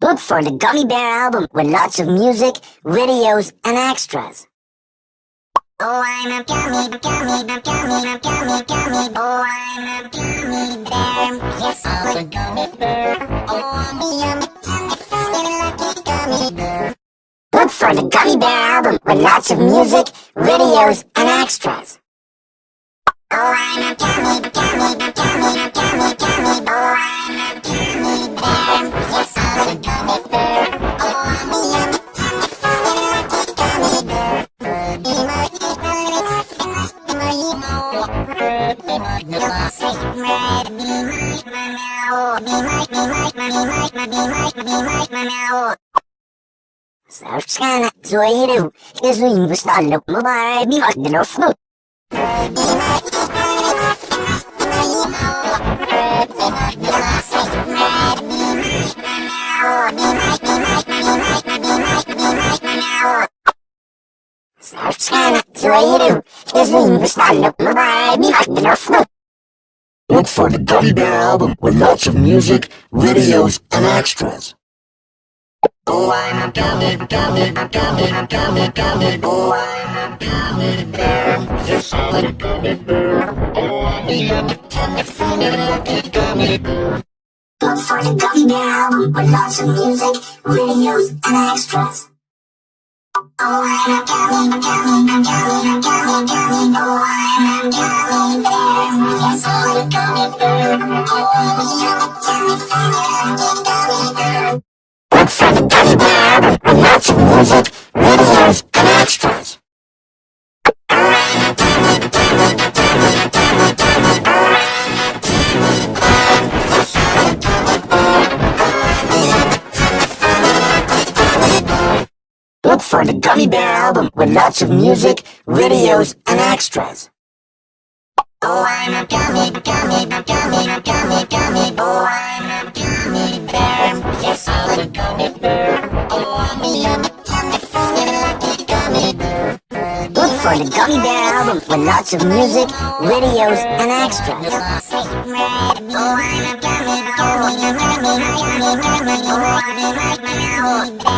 Look oh, oh, oh, for the Gummy Bear album with lots of music, videos, and extras. Oh, I'm a gummy, gummy, gummy, gummy, gummy, gummy. Oh, I'm a gummy bear. Yes, I'm a gummy bear. Oh, I'm a gummy, lucky gummy bear. Look for the Gummy Bear album with lots of music, videos, and extras. Oh, I'm a gummy, gummy, gummy, gummy, gummy. Oh, I'm a gummy bear. Yes, I'm a gummy bear. Oh, I'm a gummy, zoeiro, Jesus installo, mobile, mi guardi lo snoot. Look for the Gummy Bear album with lots of music, videos, and extras. Oh, I'm a gummy, gummy, gummy, gummy, gummy. Oh, I'm a gummy bear. Yes, I'm a gummy bear. Oh, I'm a gummy, funny, lucky gummy bear. Look for the Gummy Bear album with lots of music, videos, and extras. Oh, I'm for the Gummy Bear album with lots of music, videos, and extras. Oh, I'm a gummy, gummy, gummy, gummy, gummy. Oh, I'm a gummy bear. Yes, I'm a gummy bear. Oh, I'm a yummy, yummy, funny, lucky gummy bear. Look for the Gummy Bear album with lots of music, videos, and extras. Oh, I'm a gummy, gummy, gummy, gummy, gummy. Oh, I'm a gummy bear.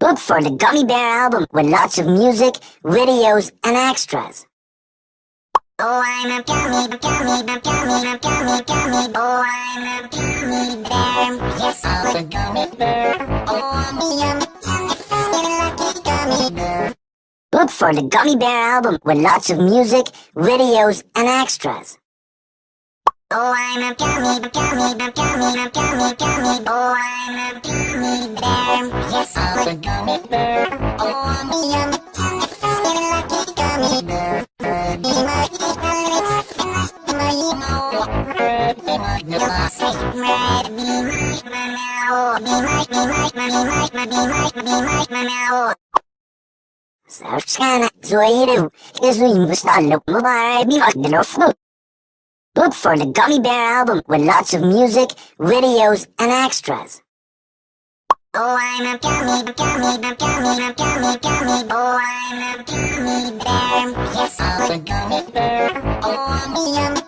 Look for the Gummy Bear album with lots of music, videos, and extras. Oh, I'm a gummy, gummy, gummy, gummy, gummy. Oh, I'm a gummy bear. Yes, I'm a gummy bear. Oh, I'm a yummy, Look for the Gummy Bear album with lots of music, videos, and extras. Oh, I'm a gummy, gummy, gummy, gummy, gummy. Oh, I'm a gummy bear. Yes, I'm a gummy bear. Oh, I'm a yummy, yummy, funny, lucky gummy bear. Be my, be my, be my, be my, be my, say red, be my, my, now. Be my, be my, be my, be my, be my, be my, now. Sana installo, mobile, mi guardi lo snoot. Look for the Gummy Bear album with lots of music, videos, and extras. Oh, I'm a gummy, gummy, gummy, gummy, gummy. Oh, I'm a gummy bear. Yes, I'm a gummy bear. Oh, I'm a yummy,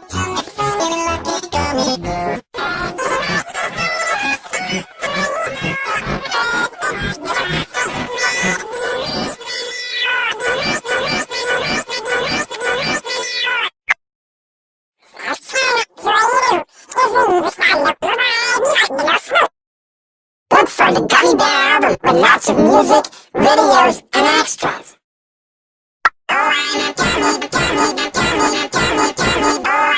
Gummy Bear album with lots of music, videos, and extras. Oh, I'm a gummy. Oh, I'm a gummy bear.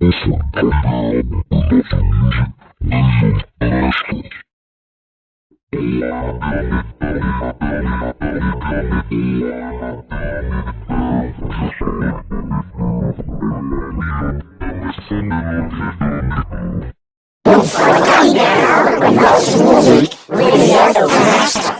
Yes, I'm a gummy the gummy bear with lots of music, videos, and stuff.